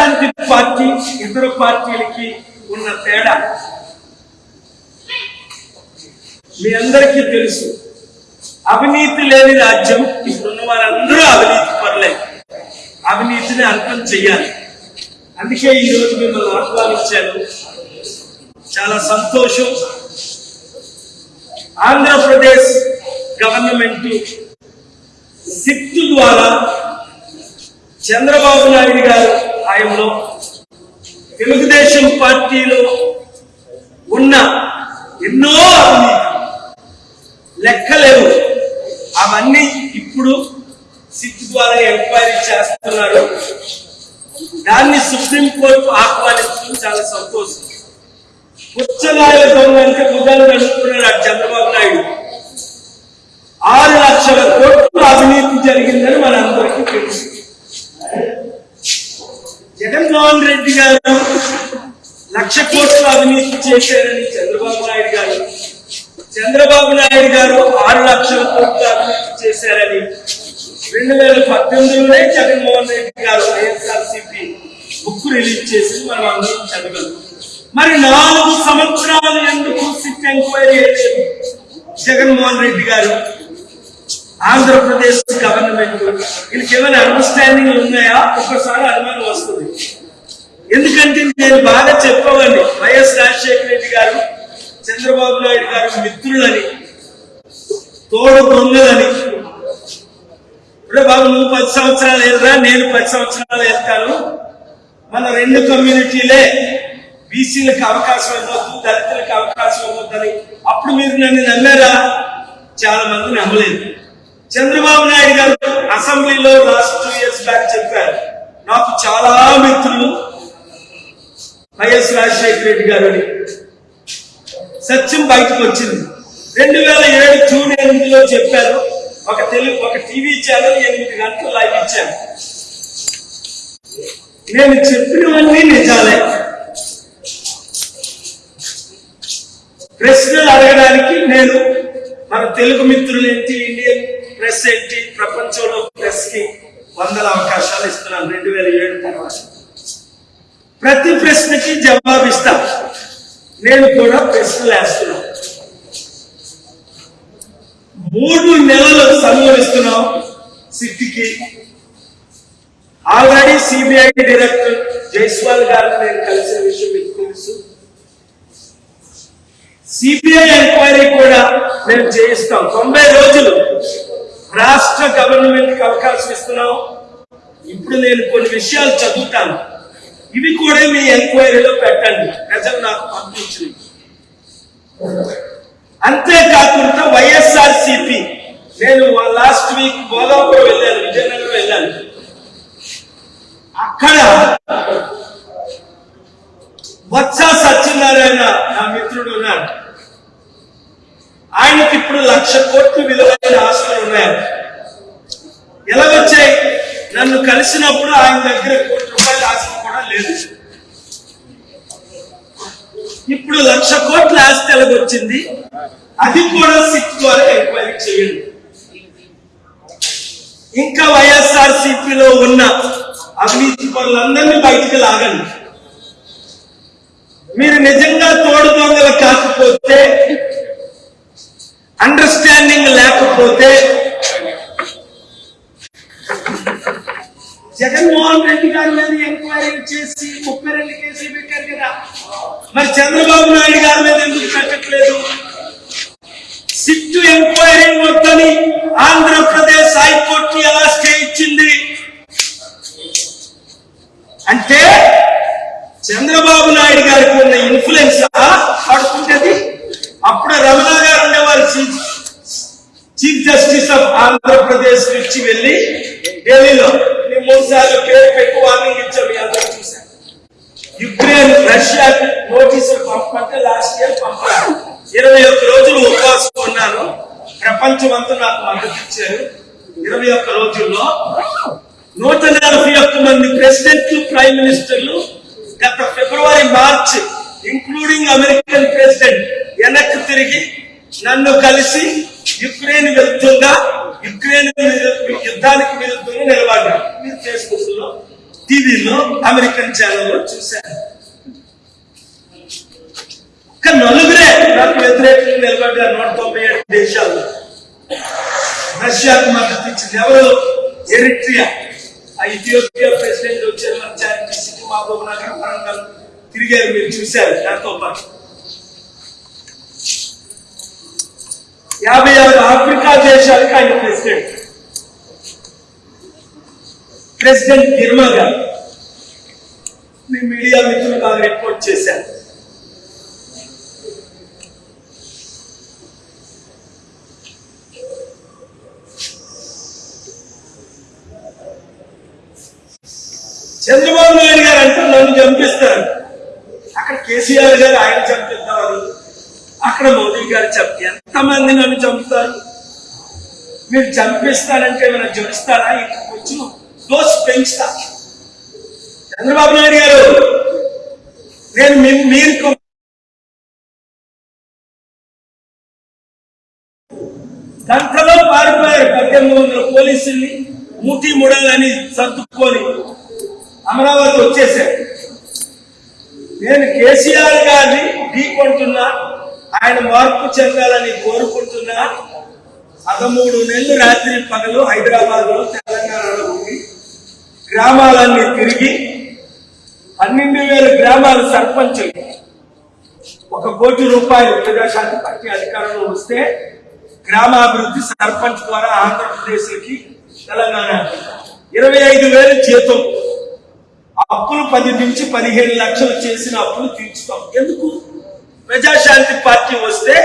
Praja Shanti party ఇతర పార్టీలకి ఉన్న తేడా. మీ అందరికీ తెలుసు అవినీతి లేని రాజ్యం ఇప్పుడున్న వారందరూ అవినీతి పర్లేదు అవినీతిని అంతం చెయ్యాలి. అందుకే ఈరోజు మిమ్మల్ని ఆహ్వానించాను. చాలా సంతోషం. ఆంధ్రప్రదేశ్ గవర్నమెంట్ సిట్ ద్వారా చంద్రబాబు నాయుడు గారు హాయంలో తెలుగుదేశం పార్టీలో ఉన్న ఎన్నో లెక్కలేవు. అవన్నీ ఇప్పుడు సిట్ ద్వారా ఎంక్వైరీ చేస్తున్నారు. దాన్ని సుప్రీంకోర్టు ఆహ్వానించడం చాలా సంతోషం. పుచ్చనాయల దొంగ అంటే భుజాలు నడుపుతున్నాడు చంద్రబాబు నాయుడు. ఆరు లక్షల కోట్లు అవినీతి జరిగిందని మనందరికీ తెలుసు. జగన్మోహన్ రెడ్డి గారు లక్ష కోట్లు అవినీతి చేశారని చంద్రబాబు నాయుడు గారు. చంద్రబాబు నాయుడు గారు ఆరు లక్షల కోట్లు అవినీతి చేశారని రెండు వేల పద్దెనిమిదిలోనే జగన్మోహన్ రెడ్డి గారు వైఎస్ఆర్సీపీ బుక్ రిలీజ్ చేసి మనం అందరం చదవగలం. మరి నాలుగు సంవత్సరాలు ఎందుకు సిట్ ఎంక్వైరీ చేయలేదు జగన్మోహన్ రెడ్డి గారు? ఆంధ్రప్రదేశ్ గవర్నమెంట్ వీళ్ళకి ఏమైనా అండర్స్టాండింగ్ ఉన్నాయా? ఒక్కసారి అనుమానం వస్తుంది. ఎందుకంటే నేను బాగా చెప్పవండి వైఎస్ రాజశేఖర రెడ్డి గారు చంద్రబాబు నాయుడు గారు మిత్రులని తోడు దొంగలని. ఇప్పుడు బాబు నువ్వు పది సంవత్సరాలు వెళ్తా నేను పది సంవత్సరాలు వెళ్తాను మన రెండు కమ్యూనిటీలే బీసీలకు అవకాశం ఇవ్వద్దు దళితులకు అవకాశం ఇవ్వద్దని అప్పుడు మీరు నన్ను నమ్మారా? చాలా మంది నమ్మలేదు. చంద్రబాబు నాయుడు గారు అసెంబ్లీలో లాస్ట్ టూ ఇయర్స్ బ్యాక్ చెప్పారు. నాకు చాలా మిత్రులు వైఎస్ రాజశేఖర రెడ్డి గారు అని. సత్యం బయటకు వచ్చింది. రెండు వేల ఏడు జూన్ ఎనిమిదిలో చెప్పారు. ఒక తెలుగు ఒక టీవీ ఛానల్ ఎనిమిది గంటలు లైవ్ ఇచ్చాను నేను చెప్పినవన్నీ నిజాలే. ప్రశ్నలు అడగడానికి నేను మన తెలుగు మిత్రులు ఏంటి? ఇండియన్ ప్రెస్ ఏంటి? ప్రపంచంలో ప్రెస్కి వందల అవకాశాలు ఇస్తున్నాను రెండు వేల ఏడు తర్వాత. ప్రతి ప్రశ్నకి జవాబిస్తా నేను కూడా ప్రశ్నలు వేస్తున్నా. మూడు నెలలు సంబరిస్తున్నాం సిట్టికి ఆల్రెడీ సిబిఐ డైరెక్టర్ జైస్వాల్ గారిని నేను కలిసిన విషయం మీకు తెలుసు సిబిఐ ఎంక్వైరీ కూడా మేము చేయిస్తాం. తొంభై రోజులు రాష్ట్ర గవర్నమెంట్కి అవకాశం ఇస్తున్నాం. ఇప్పుడు నేను కొన్ని విషయాలు చదువుతాను. ఇవి కూడా మీ ఎంక్వైరీలో పెట్టండి. ప్రజలు నాకు పంపించింది అంతేకాకుండా వైఎస్ఆర్ సిపి నేను లాస్ట్ వీక్ గోదావరి వెళ్ళాను విజయనగరం వెళ్ళాను. అక్కడ వత్స సత్యనారాయణ నా మిత్రుడు ఉన్నాడు. ఆయనకి ఇప్పుడు లక్ష కోట్లు విలువైన ఆస్తులు ఉన్నాయి. ఎలా వచ్చాయి? నన్ను కలిసినప్పుడు ఆయన దగ్గర కోటి రూపాయల ఆస్తి కూడా లేదు ఇప్పుడు లక్ష కోట్ల ఆస్తి ఎలాగ వచ్చింది? అది కూడా సిట్ ద్వారా ఎంక్వైరీ చేయండి. ఇంకా వైఎస్ఆర్ సిపిలో ఉన్న అవినీతి పనులందరినీ బయటికి లాగండి. మీరు నిజంగా తోడు దొంగలు కాకపోతే అండర్స్టాండింగ్ లేకపోతే జగన్మోహన్ రెడ్డి గారి మీద ఎంక్వైరీ చేసి ముప్పై రెండు కేసులు పెట్టారు కదా. మరి చంద్రబాబు నాయుడు గారి మీద ఎందుకు పెట్టట్లేదు? సిట్ ఎంక్వైరీ వద్దని ఆంధ్రప్రదేశ్ హైకోర్టు ఎలా స్టే ఇచ్చింది? అంటే చంద్రబాబు నాయుడు గారికి ఉన్న ఇన్ఫ్లుయెన్స్ పడుతుంటది? అప్పుడు రమణ గారు ఉండేవారు. Chief chief justice of Andhra Pradesh నుంచి వెళ్ళి ఢిల్లీలో నీ మూడు సార్లు పేరు పెట్టి వార్నింగ్ ఇచ్చాం మీ అందరూ చూశారు. యుక్రెయిన్ రష్యా నోటీసులు పంపంటే లాస్ట్ ఇయర్ పంపారు. ఇరవై ఒక్క రోజులు ఉపవాసం ఉన్నాను ప్రపంచం అంతా నాకు మద్దతు ఇచ్చారు. ఇరవై ఒక్క రోజుల్లో నూట నలభై ఒక్క మంది ప్రెసిడెంట్లు ప్రైమ్ మినిస్టర్లు గత February March including American president వెనక్కి తిరిగి నన్ను కలిసి యుక్రెయిన్ వెళ్తుందా? యుక్రెయిన్ యుద్ధానికి విరుద్ధంగా నిలబడ్డారు మీరు ఫేస్బుక్లో టీవీలో అమెరికన్ ఛానల్లో చూశాను. కానీ నలుగురే నాకు వ్యతిరేకంగా నిలబడ్డారు నూట తొంభై ఏడు దేశాల్లో. రష్యాకు మద్దతు ఇచ్చింది ఎవరు? ఎరిట్రియా. ఆ ఇథియోపియా ప్రెసిడెంట్ వచ్చారు. మన చారిటీ సిటీ మహబూబ్ నగర్ వరంగల్. తిరిగారు మీరు చూశారు. దాంతో పాటు యాభై ఆరు ఆఫ్రికా దేశాలకు ఆయన ప్రెసిడెంట్. ప్రెసిడెంట్ గిర్మా గారు. మీ మీడియా మిత్రులు బాగా రిపోర్ట్ చేశారు. చంద్రబాబు నాయుడు గారు అంటే నన్ను చంపిస్తారు. అక్కడ కేసీఆర్ గారు ఆయన చంపిస్తారు. అక్కడ మోదీ గారు చంపారు. ఎంతమంది నన్ను చంపుతారు. మీరు చంపిస్తారంటే ఏమైనా జరుస్తారా? ఇక్కడికి వచ్చి దోష పెంచుతా. చంద్రబాబు నాయుడు గారు నేను మీరు గంటలో పారిపోయారు. పద్దెనిమిది వందల పోలీసుల్ని మూటి ముడాలని సర్దుకొని అమరావతి వచ్చేసారు నేను కేసీఆర్ గారిని ఢీకొంటున్నా. ఆయన మార్పు చెందాలని కోరుకుంటున్నా పదమూడు నెలలు రాత్రి పగలు హైదరాబాద్లో తెలంగాణలో ఉండి గ్రామాలన్నీ తిరిగి పన్నెండు వేల గ్రామాల సర్పంచులు ఒక కోటి రూపాయలు ప్రజాశాంతి పార్టీ అధికారంలో వస్తే గ్రామాభివృద్ధి సర్పంచ్ ద్వారా ఆంధ్రప్రదేశ్కి తెలంగాణ ఇరవై ఐదు వేలు జీతం. అప్పులు పది నుంచి పదిహేను లక్షలు చేసిన అప్పులు తీర్చుతాం. ఎందుకు? ప్రజాశాంతి పార్టీ వస్తే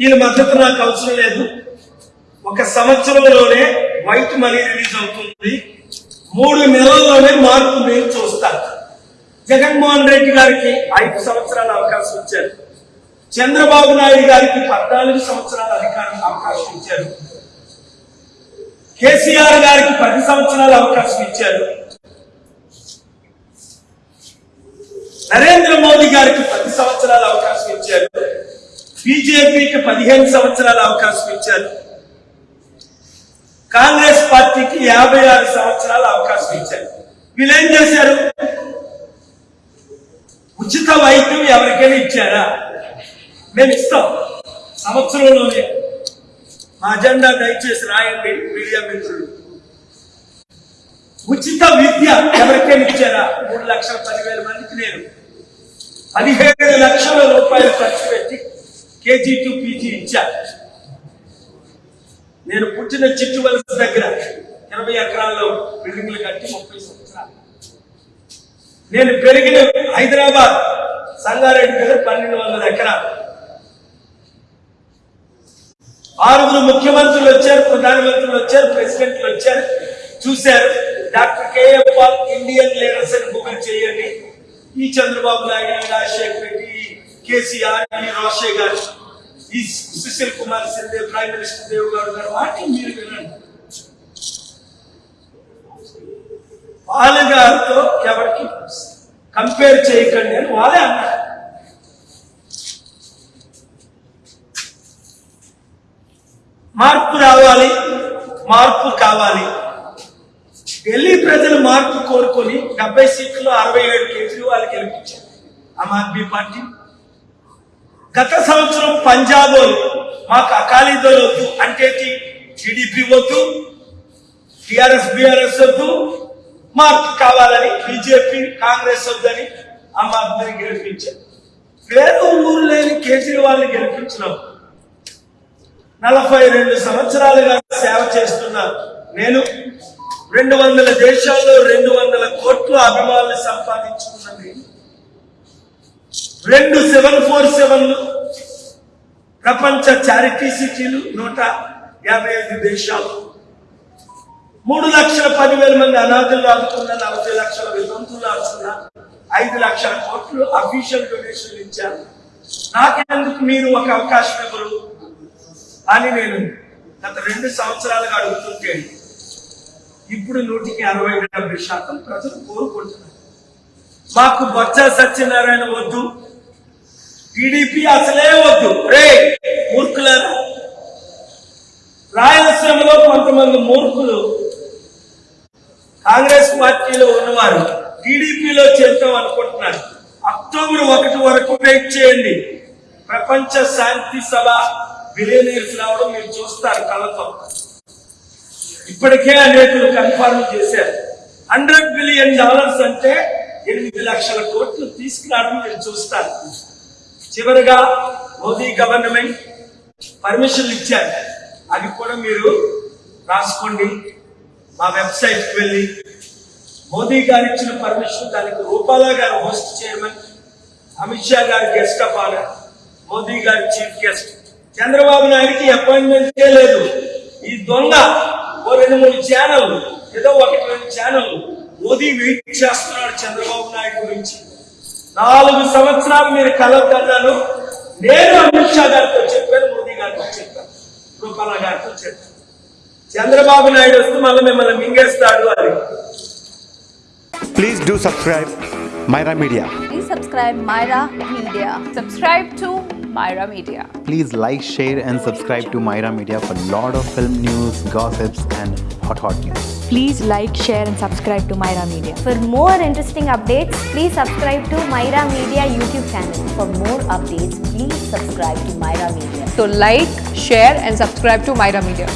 ఈయన మద్దతు నాకు అవసరం లేదు. ఒక సంవత్సరంలోనే వైట్ మనీ రిలీజ్ అవుతుంది. మూడు నెలల్లోనే మార్పు మీరు చూస్తారు జగన్మోహన్ రెడ్డి గారికి ఐదు సంవత్సరాల అవకాశం ఇచ్చారు. చంద్రబాబు నాయుడు గారికి పద్నాలుగు సంవత్సరాల అధికారం అవకాశం ఇచ్చారు. కేసీఆర్ గారికి పది సంవత్సరాల అవకాశం ఇచ్చారు. నరేంద్ర మోదీ గారికి పది సంవత్సరాల అవకాశం ఇచ్చారు. బీజేపీకి పదిహేను సంవత్సరాల అవకాశం ఇచ్చారు. కాంగ్రెస్ పార్టీకి యాభై ఆరు సంవత్సరాల అవకాశం ఇచ్చారు. వీళ్ళేం చేశారు? ఉచిత వైద్యం ఎవరికైనా ఇచ్చారా? మేము ఇస్తాం. సంవత్సరంలోనే. మా అజెండా దయచేసి రాయండి మీడియా మిత్రులు. ఉచిత విద్య ఎవరికైనా ఇచ్చారా? మూడు లక్షల పదివేల మందికి నేను. పదిహేడు లక్షల రూపాయలు ఖర్చు పెట్టి కేజీ టు పీజీ ఇచ్చా నేను పుట్టిన చిట్టు వలస దగ్గర ఇరవై ఎకరాల్లో బిల్డింగ్లు కట్టి ముప్పై సంవత్సరాలు. నేను పెరిగిన హైదరాబాద్ సంగారెడ్డి దగ్గర పన్నెండు వందల ఎకరాలు. ఆరుగురు ముఖ్యమంత్రులు వచ్చారు ప్రధానమంత్రులు వచ్చారు ప్రెసిడెంట్లు వచ్చారు. చూశారు. Doctor KM Paul Indian leaders అని గూగుల్ చేయండి. ఈ చంద్రబాబు నాయుడు రాజశేఖర్ రెడ్డి కేసీఆర్ రాజశేఖర్ గారు ఈ సుశీల్ కుమార్ సింధే ప్రైమ్ మినిస్టర్ దేవ్ గారు గారు వాటిని మీరు వినండి. వాళ్ళ గారితో ఎవరికి కంపేర్ చేయకండి అని వాళ్ళే అన్నారు. మార్పు రావాలి మార్పు కావాలి. ఢిల్లీ ప్రజలు మార్పు కోరుకొని డెబ్బై సీట్లు అరవై ఏడు కేజ్రీవాల్ గెలిపించారు. ఆమ్ ఆద్మీ పార్టీ. గత సంవత్సరం పంజాబ్ మాకు అకాలీదళ్ వద్దు అంటే టీడీపీ వద్దు టిఆర్ఎస్ బిఆర్ఎస్ వద్దు మార్పు కావాలని బీజేపీ కాంగ్రెస్ వద్దని ఆమ్ ఆద్మీని గెలిపించారు. వేరే ఊరు లేని కేజ్రీవాల్ని గెలిపించినాం. నలభై రెండు సంవత్సరాలుగా సేవ చేస్తున్నారు. నేను రెండు వందల దేశాల్లో రెండు వందల కోట్ల అభిమానులు సంపాదించుకున్నది. రెండు సెవెన్ ఫోర్ సెవెన్లు ప్రపంచ చారిటీ సిటీలు నూట యాభై ఐదు దేశాలు. మూడు లక్షల పదివేల మంది అనాథులు ఆదుకున్న నలభై లక్షల వితంతులు ఆదుకున్న ఐదు లక్షల కోట్లు అఫీషియల్ డొనేషన్ ఇచ్చారు. నాకెందుకు మీరు ఒక అవకాశం ఇవ్వరు? అని నేను గత రెండు సంవత్సరాలుగా అడుగుతుంటే ఇప్పుడు నూటికి అరవై డెబ్బై శాతం ప్రజలు కోరుకుంటున్నారు. మాకు బొత్స సత్యనారాయణ వద్దు. టీడీపీ అసలే వద్దు. రే మూర్ఖులారా. రాయలసీమలో కొంతమంది మూర్ఖులు కాంగ్రెస్ పార్టీలో ఉన్నవారు టీడీపీలో చేద్దాం అనుకుంటున్నారు. అక్టోబర్ ఒకటి వరకు వెయిట్ చేయండి. ప్రపంచ శాంతి సభ బిలియనీర్స్ రావడం మీరు చూస్తారు కళ్ళతో. ఇప్పటికే అనేకులు కన్ఫర్మ్ చేశారు. హండ్రెడ్ బిలియన్ డాలర్స్ అంటే ఎనిమిది లక్షల కోట్లు తీసుకురావడం మీరు చూస్తారు చివరిగా మోదీ గవర్నమెంట్ పర్మిషన్లు ఇచ్చారు. అది కూడా మీరు రాసుకోండి. మా వెబ్సైట్కి వెళ్ళి మోదీ గారు ఇచ్చిన పర్మిషన్ దానికి రూపాలా గారు హోస్ట్ చైర్మన్ అమిత్ షా గారు గెస్ట్ ఆఫ్ ఆనర్ మోదీ గారి చీఫ్ గెస్ట్. చంద్రబాబు నాయుడికి అపాయింట్మెంట్ లేదు ఈ దొంగ ఓ రెండు మూడు ఛానల్ ఏదో ఒకటి రెండు ఛానల్ మోదీ వెయిట్ చేస్తున్నాడు చంద్రబాబు నాయుడు గురించి. నాలుగు సంవత్సరాలు మీరు కలవద్దన్నాను. నేను అమిత్ షా గారితో చెప్పాను మోదీ గారితో చెప్పాను. రూపాలా గారితో చెప్పాను. చంద్రబాబు నాయుడు వస్తే మళ్ళీ మిమ్మల్ని మింగేస్తాడు అని. Please do subscribe Myra Media. Please subscribe Myra Media. Subscribe to Myra Media. Please like, share, and subscribe to Myra Media for a lot of film news, gossips, and hot hot news. Please like, share, and subscribe to Myra Media. For more interesting updates, please subscribe to Myra Media YouTube channel. For more updates, please subscribe to Myra Media. So like, share and subscribe to Myra Media.